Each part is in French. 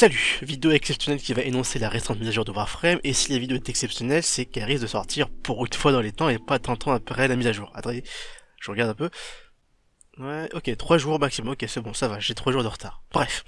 Salut Vidéo exceptionnelle qui va énoncer la récente mise à jour de Warframe, et si la vidéo est exceptionnelle, c'est qu'elle risque de sortir pour une fois dans les temps et pas tant temps après la mise à jour. Attendez, je regarde un peu. Ouais, ok, 3 jours maximum, ok c'est bon, ça va, j'ai 3 jours de retard. Bref,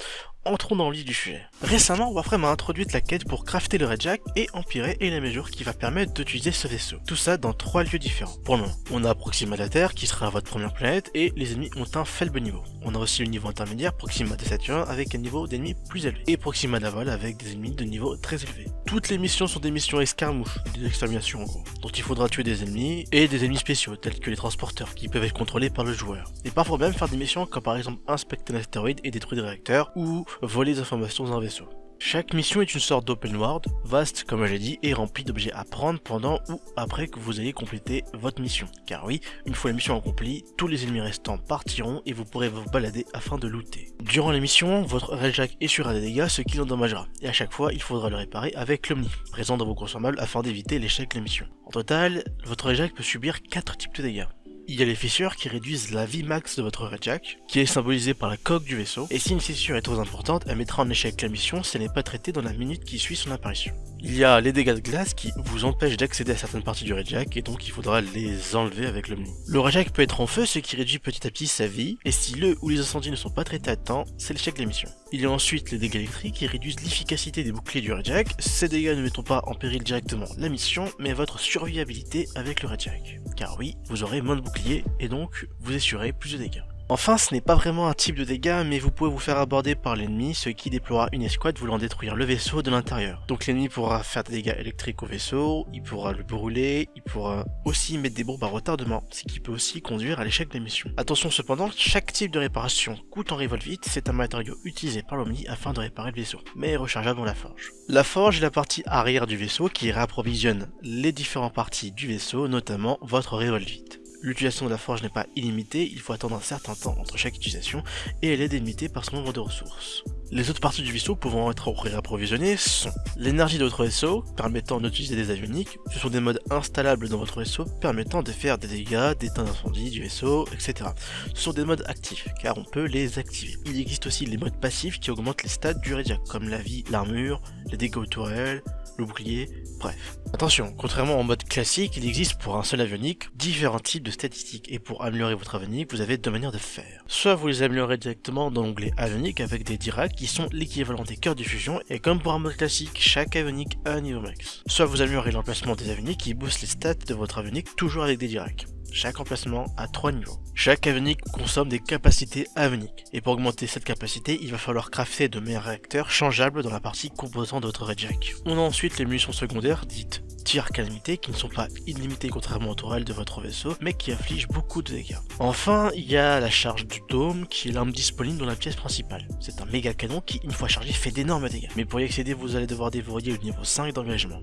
entrons dans le vif du sujet. Récemment, Warframe a introduit la quête pour crafter le Redjack et empirer et mesure qui va permettre d'utiliser ce vaisseau. Tout ça dans trois lieux différents. Pour le moment, on a Proxima de la Terre qui sera votre première planète et les ennemis ont un faible niveau. On a aussi le niveau intermédiaire Proxima de Saturne avec un niveau d'ennemis plus élevé et Proxima Vol avec des ennemis de niveau très élevé. Toutes les missions sont des missions escarmouches, des exterminations en gros, dont il faudra tuer des ennemis et des ennemis spéciaux tels que les transporteurs qui peuvent être contrôlés par le joueur. Et parfois même faire des missions comme par exemple inspecter un astéroïde et détruire des réacteurs ou voler des informations dans un vaisseau. Chaque mission est une sorte d'open world, vaste comme je dit, et remplie d'objets à prendre pendant ou après que vous ayez complété votre mission. Car oui, une fois la mission accomplie, tous les ennemis restants partiront et vous pourrez vous balader afin de looter. Durant la mission, votre Railjack essuiera des dégâts, ce qui l'endommagera, et à chaque fois, il faudra le réparer avec l'Omni, présent dans vos consommables afin d'éviter l'échec de la mission. En total, votre Railjack peut subir 4 types de dégâts il y a les fissures qui réduisent la vie max de votre Redjack, qui est symbolisée par la coque du vaisseau, et si une fissure est trop importante, elle mettra en échec la mission si elle n'est pas traitée dans la minute qui suit son apparition. Il y a les dégâts de glace qui vous empêchent d'accéder à certaines parties du Redjack, et donc il faudra les enlever avec l'Omni. Le Redjack peut être en feu, ce qui réduit petit à petit sa vie, et si le ou les incendies ne sont pas traités à temps, c'est l'échec de la mission. Il y a ensuite les dégâts électriques qui réduisent l'efficacité des boucliers du Redjack. Ces dégâts ne mettront pas en péril directement la mission, mais votre survivabilité avec le Redjack. Car oui, vous aurez moins de boucliers, et donc vous assurez plus de dégâts. Enfin, ce n'est pas vraiment un type de dégâts, mais vous pouvez vous faire aborder par l'ennemi, ce qui déploiera une escouade voulant détruire le vaisseau de l'intérieur. Donc l'ennemi pourra faire des dégâts électriques au vaisseau, il pourra le brûler, il pourra aussi mettre des bombes à retardement, ce qui peut aussi conduire à l'échec de la mission. Attention cependant, chaque type de réparation coûte en vite, c'est un matériau utilisé par l'Omni afin de réparer le vaisseau, mais rechargeable dans la forge. La forge est la partie arrière du vaisseau qui réapprovisionne les différentes parties du vaisseau, notamment votre vite. L'utilisation de la forge n'est pas illimitée, il faut attendre un certain temps entre chaque utilisation, et elle est délimitée par son nombre de ressources. Les autres parties du vaisseau pouvant être réapprovisionnées sont l'énergie de votre vaisseau, permettant d'utiliser des avioniques, ce sont des modes installables dans votre vaisseau, permettant de faire des dégâts, d'éteindre l'incendie du vaisseau, etc. Ce sont des modes actifs, car on peut les activer. Il existe aussi les modes passifs qui augmentent les stats du Radiac, comme la vie, l'armure, les dégâts au tourelle, le bouclier, bref. Attention, contrairement au mode classique, il existe pour un seul avionique différents types de statistiques, et pour améliorer votre avionique, vous avez deux manières de faire. Soit vous les améliorez directement dans l'onglet avionique avec des directs qui sont l'équivalent des cœurs de fusion, et comme pour un mode classique, chaque avionique a un niveau max. Soit vous améliorez l'emplacement des avioniques qui boostent les stats de votre avionique toujours avec des directs. Chaque emplacement a 3 niveaux. Chaque avenique consomme des capacités aveniques, et pour augmenter cette capacité, il va falloir crafter de meilleurs réacteurs changeables dans la partie composant de votre Redjack. On a ensuite les munitions secondaires, dites tir calamité, qui ne sont pas illimitées contrairement au tourelle de votre vaisseau, mais qui affligent beaucoup de dégâts. Enfin, il y a la charge du dôme, qui est l'arme disponible dans la pièce principale. C'est un méga canon qui, une fois chargé, fait d'énormes dégâts. Mais pour y accéder, vous allez devoir déverrouiller le niveau 5 d'engagement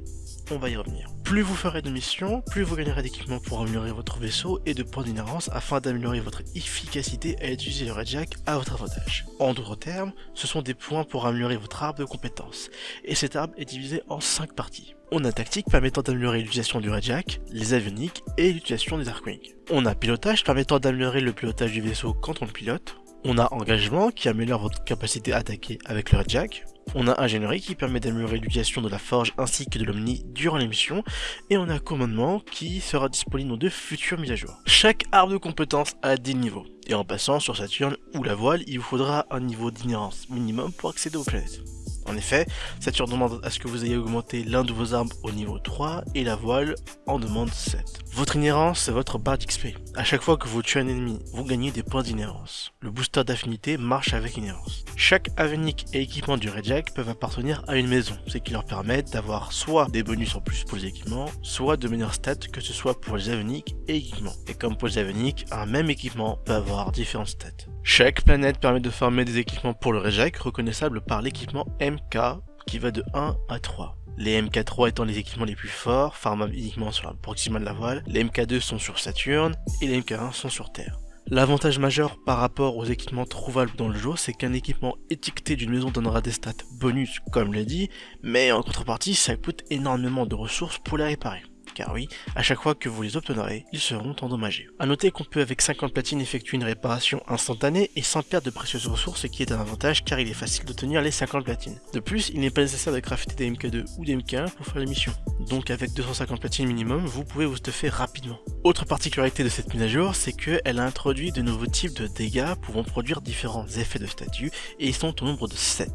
on va y revenir. Plus vous ferez de missions, plus vous gagnerez d'équipements pour améliorer votre vaisseau et de points d'inhérence afin d'améliorer votre efficacité à utiliser le Redjack à votre avantage. En d'autres termes, ce sont des points pour améliorer votre arbre de compétences, et cet arbre est divisé en 5 parties. On a tactique permettant d'améliorer l'utilisation du Redjack, les avioniques et l'utilisation des Arkwing. On a pilotage permettant d'améliorer le pilotage du vaisseau quand on le pilote. On a engagement qui améliore votre capacité à attaquer avec le Redjack. On a ingénierie qui permet d'améliorer l'utilisation de la forge ainsi que de l'omni durant l'émission, et on a commandement qui sera disponible dans de futures mises à jour. Chaque arbre de compétence a des niveaux, et en passant sur Saturne ou la voile, il vous faudra un niveau d'inhérence minimum pour accéder aux planètes. En effet, Saturne demande à ce que vous ayez augmenté l'un de vos armes au niveau 3 et la voile en demande 7. Votre inhérence, c'est votre barre d'XP. À chaque fois que vous tuez un ennemi, vous gagnez des points d'inhérence. Le booster d'affinité marche avec inhérence. Chaque avenique et équipement du Redjack peuvent appartenir à une maison, ce qui leur permet d'avoir soit des bonus en plus pour les équipements, soit de meilleures stats que ce soit pour les aveniques et équipements. Et comme pour les aveniques, un même équipement peut avoir différentes stats. Chaque planète permet de farmer des équipements pour le Rejack reconnaissables par l'équipement MK qui va de 1 à 3. Les MK3 étant les équipements les plus forts, farmables uniquement sur la Proxima de la voile, les MK2 sont sur Saturne et les MK1 sont sur Terre. L'avantage majeur par rapport aux équipements trouvables dans le jeu, c'est qu'un équipement étiqueté d'une maison donnera des stats bonus, comme l'a dit, mais en contrepartie, ça coûte énormément de ressources pour les réparer car oui, à chaque fois que vous les obtiendrez, ils seront endommagés. A noter qu'on peut avec 50 platines effectuer une réparation instantanée et sans perdre de précieuses ressources, ce qui est un avantage car il est facile d'obtenir les 50 platines. De plus, il n'est pas nécessaire de crafter des MK2 ou des MK1 pour faire la mission. Donc avec 250 platines minimum, vous pouvez vous stuffer rapidement. Autre particularité de cette mise à jour, c'est qu'elle a introduit de nouveaux types de dégâts pouvant produire différents effets de statut et ils sont au nombre de 7.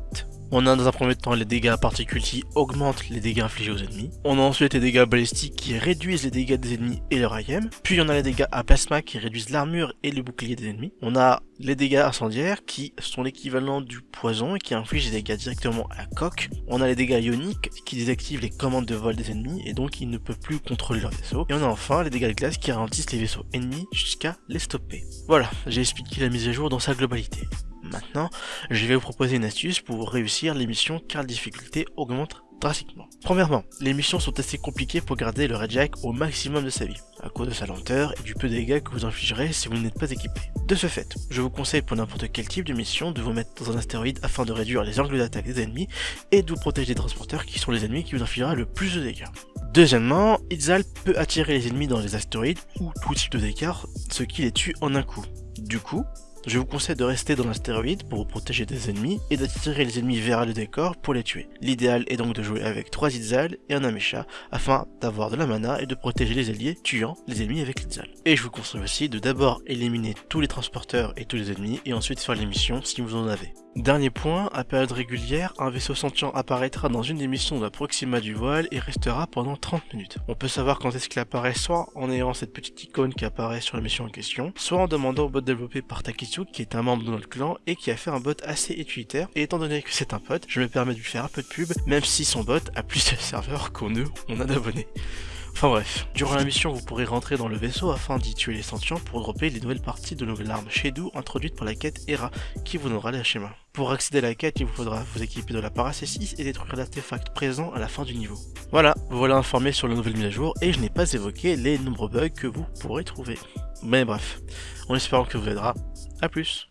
On a dans un premier temps les dégâts particules qui augmentent les dégâts infligés aux ennemis. On a ensuite les dégâts balistiques qui réduisent les dégâts des ennemis et leur IM. Puis on a les dégâts à plasma qui réduisent l'armure et le bouclier des ennemis. On a les dégâts incendiaires qui sont l'équivalent du poison et qui infligent des dégâts directement à coque. On a les dégâts ioniques qui désactivent les commandes de vol des ennemis et donc ils ne peuvent plus contrôler leur vaisseau. Et on a enfin les dégâts de glace qui ralentissent les vaisseaux ennemis jusqu'à les stopper. Voilà, j'ai expliqué la mise à jour dans sa globalité. Maintenant, je vais vous proposer une astuce pour réussir les missions car la difficulté augmente drastiquement. Premièrement, les missions sont assez compliquées pour garder le Jack au maximum de sa vie, à cause de sa lenteur et du peu de dégâts que vous infligerez si vous n'êtes pas équipé. De ce fait, je vous conseille pour n'importe quel type de mission de vous mettre dans un astéroïde afin de réduire les angles d'attaque des ennemis et de vous protéger des transporteurs qui sont les ennemis qui vous infligera le plus de dégâts. Deuxièmement, Itzal peut attirer les ennemis dans les astéroïdes ou tout type de dégâts, ce qui les tue en un coup. Du coup, je vous conseille de rester dans l'astéroïde pour vous protéger des ennemis et d'attirer les ennemis vers le décor pour les tuer. L'idéal est donc de jouer avec 3 Itzal et un Amesha afin d'avoir de la mana et de protéger les alliés tuant les ennemis avec l'Itzal. Et je vous conseille aussi de d'abord éliminer tous les transporteurs et tous les ennemis et ensuite faire les missions si vous en avez. Dernier point, à période régulière, un vaisseau sentient apparaîtra dans une des missions de la Proxima du voile et restera pendant 30 minutes. On peut savoir quand est-ce qu'il apparaît soit en ayant cette petite icône qui apparaît sur la mission en question, soit en demandant au bot développé par Qui est un membre de notre clan et qui a fait un bot assez utilitaire. Et étant donné que c'est un pote, je me permets de lui faire un peu de pub, même si son bot a plus de serveurs qu'on on a d'abonnés. Enfin bref, durant la mission vous pourrez rentrer dans le vaisseau afin d'y tuer les sentients pour dropper les nouvelles parties de nouvelles armes Shadow introduites par la quête Hera qui vous donnera les schémas. Pour accéder à la quête, il vous faudra vous équiper de la C6 et détruire l'artefact présent à la fin du niveau. Voilà, vous voilà informé sur la nouvelle mise à jour et je n'ai pas évoqué les nombreux bugs que vous pourrez trouver. Mais bref, en espérant que vous aidera, à plus